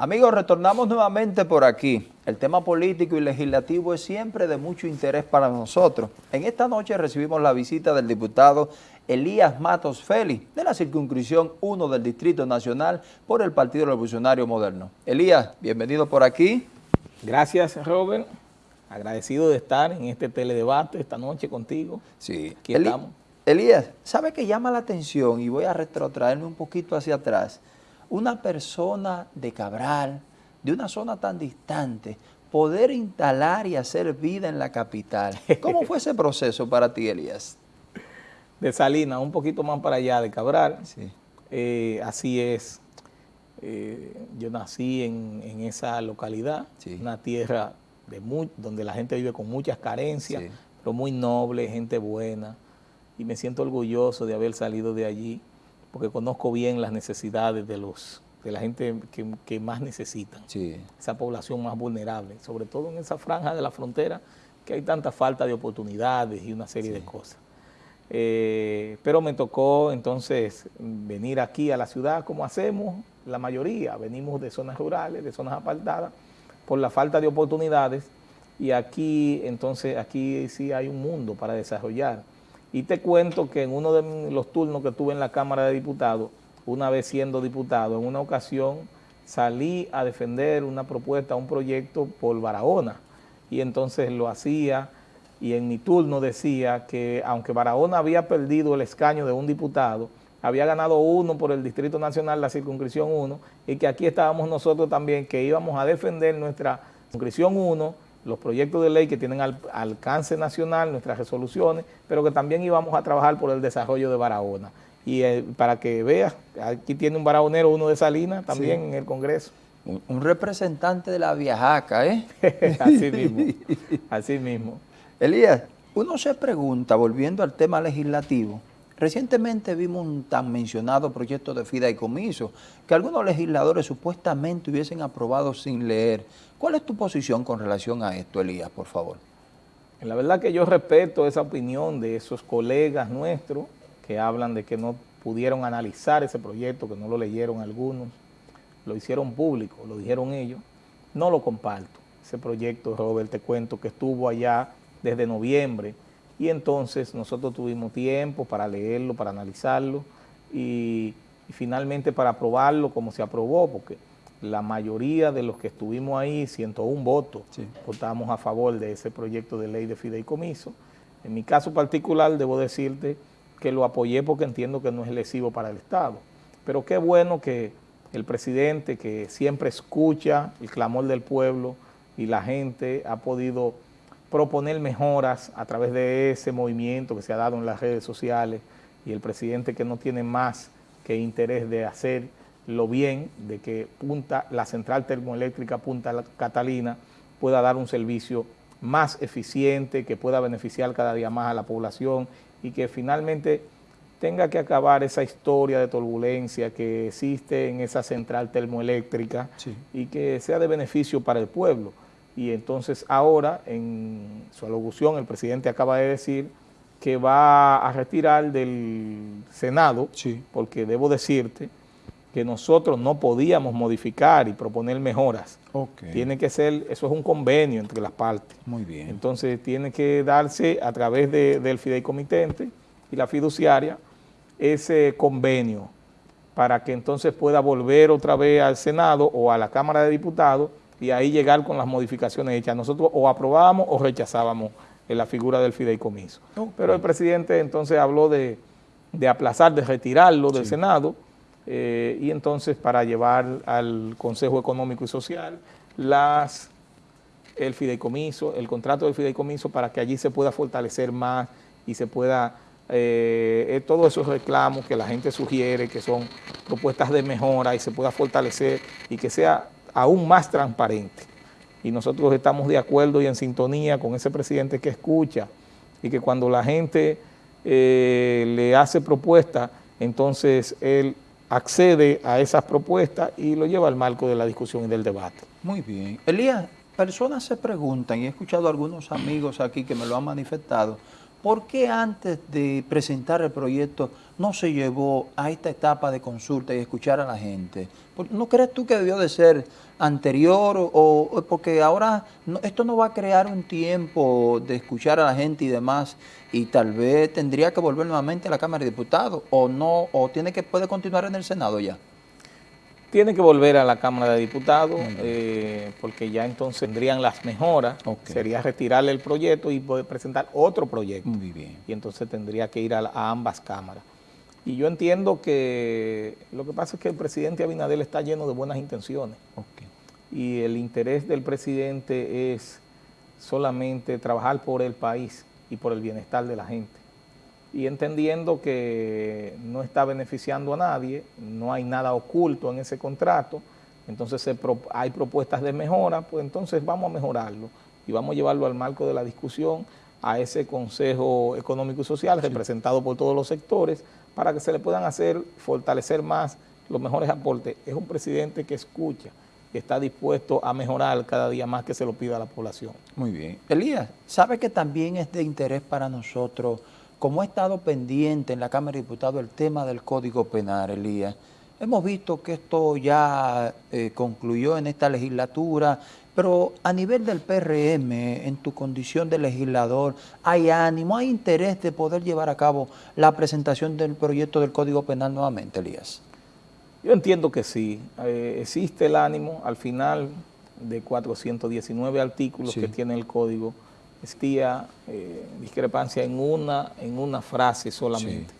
Amigos, retornamos nuevamente por aquí. El tema político y legislativo es siempre de mucho interés para nosotros. En esta noche recibimos la visita del diputado Elías Matos Félix, de la circunscripción 1 del Distrito Nacional por el Partido Revolucionario Moderno. Elías, bienvenido por aquí. Gracias, Robert. Agradecido de estar en este teledebate esta noche contigo. Sí. Aquí estamos. Elías, ¿sabe qué llama la atención? Y voy a retrotraerme un poquito hacia atrás una persona de Cabral, de una zona tan distante, poder instalar y hacer vida en la capital. ¿Cómo fue ese proceso para ti, Elías? De Salinas, un poquito más para allá de Cabral. Sí. Eh, así es. Eh, yo nací en, esa localidad, una tierra de donde la gente vive con muchas carencias, pero muy noble, gente buena. Y me siento orgulloso de haber salido de allí porque conozco bien las necesidades de los de la gente que, más necesitan, esa población más vulnerable, sobre todo en esa franja de la frontera que hay tanta falta de oportunidades y una serie de cosas. Eh, pero me tocó entonces venir aquí a la ciudad como hacemos la mayoría, venimos de zonas rurales, de zonas apartadas, por la falta de oportunidades y aquí entonces aquí sí hay un mundo para desarrollar. Y te cuento que en uno de los turnos que tuve en la Cámara de Diputados, una vez siendo diputado, en una ocasión salí a defender una propuesta, un proyecto por Barahona. Y entonces lo hacía y en mi turno decía que aunque Barahona había perdido el escaño de un diputado, había ganado uno por el Distrito Nacional, la circunscripción 1, y que aquí estábamos nosotros también, que íbamos a defender nuestra circunscripción 1, los proyectos de ley que tienen alcance nacional, nuestras resoluciones, pero que también íbamos a trabajar por el desarrollo de Barahona. Y eh, para que veas, aquí tiene un barahonero, uno de Salinas, también en el Congreso. Un, representante de la Viajaca, ¿eh? así mismo, así mismo. Elías, uno se pregunta, volviendo al tema legislativo, Recientemente vimos un tan mencionado proyecto de fideicomiso que algunos legisladores supuestamente hubiesen aprobado sin leer. ¿Cuál es tu posición con relación a esto, Elías, por favor? La verdad que yo respeto esa opinión de esos colegas nuestros que hablan de que no pudieron analizar ese proyecto, que no lo leyeron algunos, lo hicieron público, lo dijeron ellos. No lo comparto. Ese proyecto, Robert, te cuento que estuvo allá desde noviembre, y entonces nosotros tuvimos tiempo para leerlo, para analizarlo y, finalmente para aprobarlo como se aprobó, porque la mayoría de los que estuvimos ahí, 101 votos, votamos a favor de ese proyecto de ley de fideicomiso. En mi caso particular debo decirte que lo apoyé porque entiendo que no es lesivo para el Estado. Pero qué bueno que el presidente, que siempre escucha el clamor del pueblo y la gente, ha podido proponer mejoras a través de ese movimiento que se ha dado en las redes sociales y el presidente que no tiene más que interés de hacerlo bien, de que Punta, la central termoeléctrica Punta Catalina pueda dar un servicio más eficiente, que pueda beneficiar cada día más a la población y que finalmente tenga que acabar esa historia de turbulencia que existe en esa central termoeléctrica y que sea de beneficio para el pueblo y entonces ahora en su alocución el presidente acaba de decir que va a retirar del Senado, porque debo decirte que nosotros no podíamos modificar y proponer mejoras. Tiene que ser, eso es un convenio entre las partes. Muy bien. Entonces tiene que darse a través del fideicomitente y la fiduciaria ese convenio para que entonces pueda volver otra vez al Senado o a la Cámara de Diputados y ahí llegar con las modificaciones hechas. Nosotros o aprobábamos o rechazábamos en la figura del fideicomiso. Pero el presidente entonces habló de, aplazar, de retirarlo del Senado eh, y entonces para llevar al Consejo Económico y Social las el fideicomiso, el contrato del fideicomiso para que allí se pueda fortalecer más y se pueda, eh, eh, todos esos reclamos que la gente sugiere, que son propuestas de mejora y se pueda fortalecer y que sea aún más transparente. Y nosotros estamos de acuerdo y en sintonía con ese presidente que escucha y que cuando la gente eh, le hace propuestas, entonces él accede a esas propuestas y lo lleva al marco de la discusión y del debate. Muy bien. Elías, personas se preguntan, y he escuchado a algunos amigos aquí que me lo han manifestado, ¿por qué antes de presentar el proyecto no se llevó a esta etapa de consulta y escuchar a la gente? ¿No crees tú que debió de ser anterior o, porque ahora esto no va a crear un tiempo de escuchar a la gente y demás y tal vez tendría que volver nuevamente a la Cámara de Diputados o no o tiene que puede continuar en el Senado ya? Tiene que volver a la Cámara de Diputados eh, porque ya entonces tendrían las mejoras. Sería retirarle el proyecto y poder presentar otro proyecto. Muy bien. Y entonces tendría que ir a, ambas cámaras. Y yo entiendo que lo que pasa es que el presidente Abinadel está lleno de buenas intenciones. Y el interés del presidente es solamente trabajar por el país y por el bienestar de la gente y entendiendo que no está beneficiando a nadie, no hay nada oculto en ese contrato, entonces hay propuestas de mejora, pues entonces vamos a mejorarlo y vamos a llevarlo al marco de la discusión a ese Consejo Económico y Social representado por todos los sectores para que se le puedan hacer, fortalecer más los mejores aportes. Es un presidente que escucha y está dispuesto a mejorar cada día más que se lo pida la población. Muy bien. Elías, ¿sabe que también es de interés para nosotros como ha estado pendiente en la Cámara de Diputados el tema del Código Penal, Elías, hemos visto que esto ya eh, concluyó en esta legislatura, pero a nivel del PRM, en tu condición de legislador, ¿hay ánimo, hay interés de poder llevar a cabo la presentación del proyecto del Código Penal nuevamente, Elías? Yo entiendo que sí, eh, existe el ánimo al final de 419 artículos que tiene el Código, existía eh, discrepancia en una, en una frase solamente.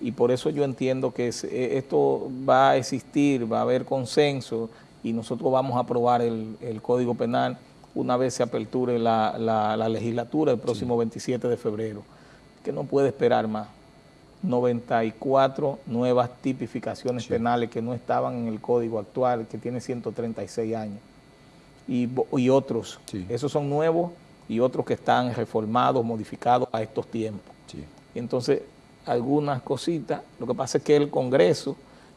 Y por eso yo entiendo que eh, esto va a existir, va a haber consenso y nosotros vamos a aprobar el, Código Penal una vez se aperture la, legislatura el próximo 27 de febrero, que no puede esperar más. 94 nuevas tipificaciones penales que no estaban en el código actual, que tiene 136 años, y, y otros. Esos son nuevos y otros que están reformados, modificados a estos tiempos. entonces, algunas cositas, lo que pasa es que el Congreso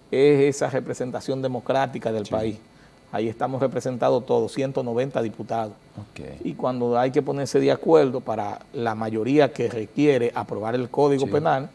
es esa representación democrática del país. Ahí estamos representados todos, 190 diputados. Y cuando hay que ponerse de acuerdo para la mayoría que requiere aprobar el Código Penal,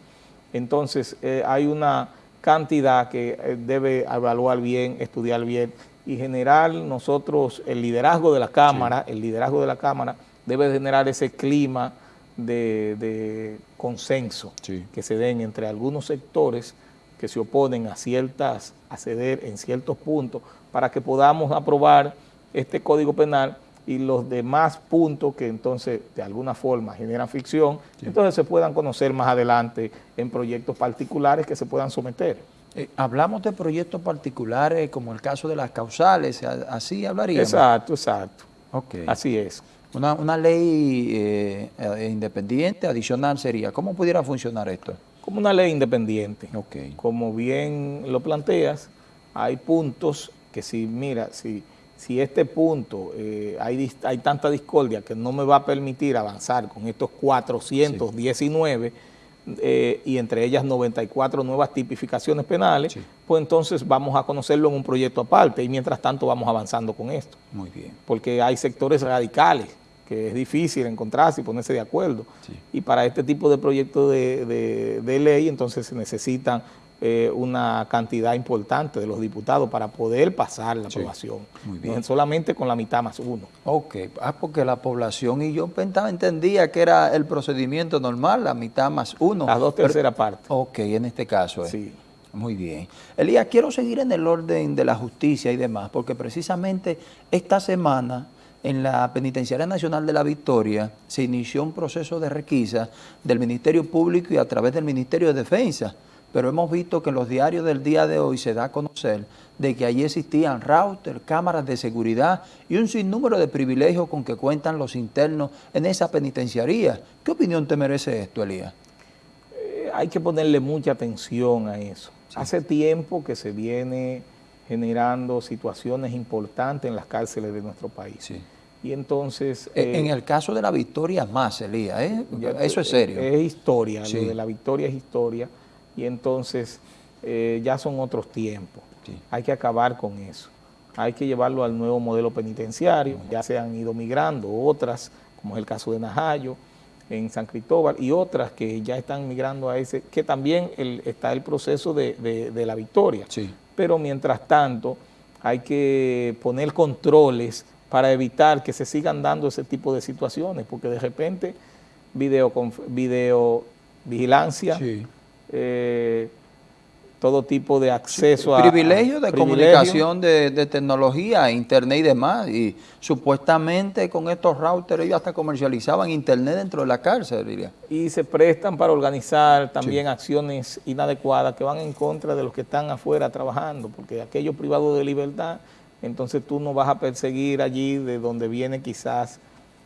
entonces eh, hay una cantidad que eh, debe evaluar bien, estudiar bien y generar nosotros el liderazgo de la Cámara, el liderazgo de la Cámara debe generar ese clima de, consenso que se den entre algunos sectores que se oponen a ciertas, a ceder en ciertos puntos para que podamos aprobar este Código Penal y los demás puntos que entonces de alguna forma generan ficción, entonces se puedan conocer más adelante en proyectos particulares que se puedan someter. Eh, hablamos de proyectos particulares como el caso de las causales, así hablaríamos. Exacto, exacto. Okay. Así es. Una, ley eh, eh, independiente, adicional sería, ¿cómo pudiera funcionar esto? Como una ley independiente. Okay. Como bien lo planteas, hay puntos que si, mira, si, si este punto eh, hay, hay tanta discordia que no me va a permitir avanzar con estos 419 y entre ellas 94 nuevas tipificaciones penales, pues entonces vamos a conocerlo en un proyecto aparte y mientras tanto vamos avanzando con esto. Muy bien. Porque hay sectores radicales que es difícil encontrarse y ponerse de acuerdo. Y para este tipo de proyectos de, ley, entonces se necesitan eh, una cantidad importante de los diputados para poder pasar la aprobación. Muy bien. solamente con la mitad más uno. Ok, ah, porque la población, y yo entendía que era el procedimiento normal, la mitad más uno. Las dos terceras partes. Ok, en este caso. Eh. Sí. Muy bien. Elías, quiero seguir en el orden de la justicia y demás, porque precisamente esta semana en la Penitenciaria Nacional de la Victoria se inició un proceso de requisa del Ministerio Público y a través del Ministerio de Defensa, pero hemos visto que en los diarios del día de hoy se da a conocer de que allí existían routers, cámaras de seguridad y un sinnúmero de privilegios con que cuentan los internos en esa penitenciaría. ¿Qué opinión te merece esto, Elías? Eh, hay que ponerle mucha atención a eso. Hace tiempo que se viene generando situaciones importantes en las cárceles de nuestro país. Sí. Y entonces... E, en eh, el caso de la victoria más, Elías, ¿eh? eso es serio. Es, historia, lo de la victoria es historia, y entonces eh, ya son otros tiempos. Hay que acabar con eso. Hay que llevarlo al nuevo modelo penitenciario, ya se han ido migrando otras, como es el caso de Najayo, en San Cristóbal y otras que ya están migrando a ese, que también está el proceso de, la victoria. Sí. Pero mientras tanto hay que poner controles para evitar que se sigan dando ese tipo de situaciones, porque de repente video, video vigilancia, eh, todo tipo de acceso a... Privilegio de comunicación de, tecnología, internet y demás, y supuestamente con estos routers ellos hasta comercializaban internet dentro de la cárcel, diría. Y se prestan para organizar también acciones inadecuadas que van en contra de los que están afuera trabajando, porque aquellos privados de libertad, entonces tú no vas a perseguir allí de donde viene quizás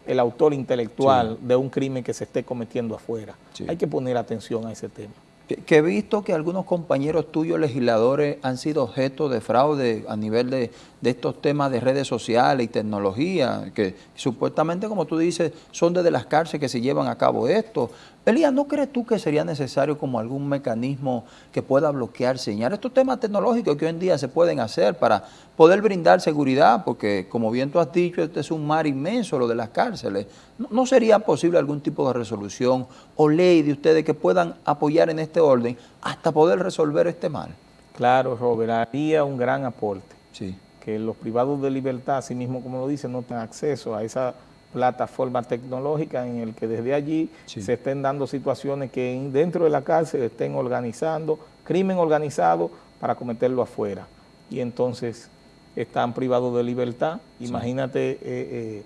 el autor intelectual de un crimen que se esté cometiendo afuera. Hay que poner atención a ese tema que, he visto que algunos compañeros tuyos legisladores han sido objeto de fraude a nivel de, de, estos temas de redes sociales y tecnología, que supuestamente, como tú dices, son desde las cárceles que se llevan a cabo esto. Elías, ¿no crees tú que sería necesario como algún mecanismo que pueda bloquear, señalar estos temas tecnológicos que hoy en día se pueden hacer para poder brindar seguridad? Porque, como bien tú has dicho, este es un mar inmenso, lo de las cárceles. ¿No, sería posible algún tipo de resolución o ley de ustedes que puedan apoyar en este orden hasta poder resolver este mal? Claro, Robert, haría un gran aporte. Sí. Que los privados de libertad, así mismo como lo dicen, no tengan acceso a esa plataforma tecnológica en el que desde allí se estén dando situaciones que dentro de la cárcel estén organizando crimen organizado para cometerlo afuera. Y entonces están privados de libertad. Imagínate eh, eh,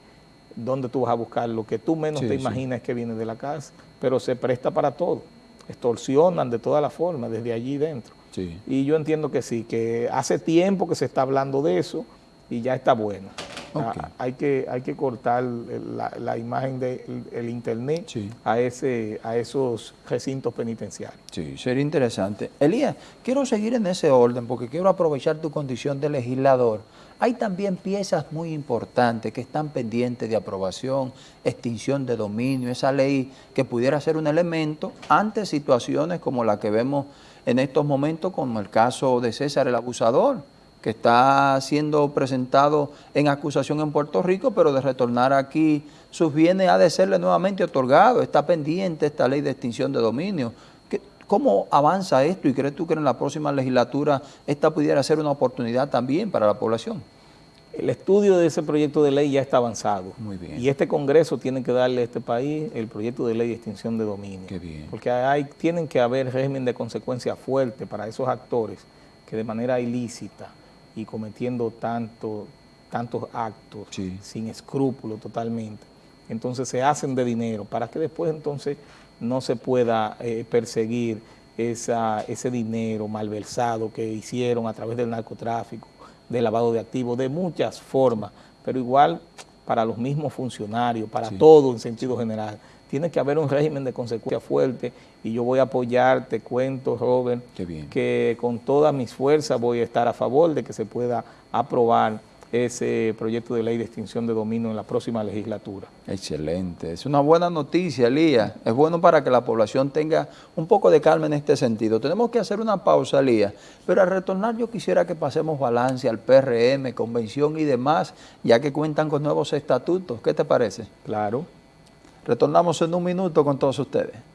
dónde tú vas a buscar lo que tú menos te imaginas que viene de la cárcel, pero se presta para todo. Extorsionan de todas las formas desde allí dentro. Y yo entiendo que sí, que hace tiempo que se está hablando de eso y ya está bueno. Ah, hay, que, hay que cortar la, imagen del internet a, ese, a esos recintos penitenciarios. Sí, sería interesante. Elías, quiero seguir en ese orden porque quiero aprovechar tu condición de legislador. Hay también piezas muy importantes que están pendientes de aprobación, extinción de dominio, esa ley que pudiera ser un elemento ante situaciones como la que vemos en estos momentos, como el caso de César el abusador que está siendo presentado en acusación en Puerto Rico, pero de retornar aquí sus bienes ha de serle nuevamente otorgado. Está pendiente esta ley de extinción de dominio. ¿Cómo avanza esto y crees tú que en la próxima legislatura esta pudiera ser una oportunidad también para la población? El estudio de ese proyecto de ley ya está avanzado. Muy bien. Y este Congreso tiene que darle a este país el proyecto de ley de extinción de dominio. Qué bien. Porque hay, tienen que haber régimen de consecuencia fuerte para esos actores que de manera ilícita y cometiendo tanto, tantos actos sin escrúpulos totalmente. Entonces se hacen de dinero para que después entonces no se pueda eh, perseguir esa, ese dinero malversado que hicieron a través del narcotráfico, del lavado de activos, de muchas formas, pero igual para los mismos funcionarios, para todo en sentido general tiene que haber un régimen de consecuencia fuerte y yo voy a apoyar, te cuento, Robert, que con todas mis fuerzas voy a estar a favor de que se pueda aprobar ese proyecto de ley de extinción de dominio en la próxima legislatura. Excelente, es una buena noticia, Elías. Es bueno para que la población tenga un poco de calma en este sentido. Tenemos que hacer una pausa, Elías, pero al retornar yo quisiera que pasemos balance al PRM, convención y demás, ya que cuentan con nuevos estatutos. ¿Qué te parece? Claro. Retornamos en un minuto con todos ustedes.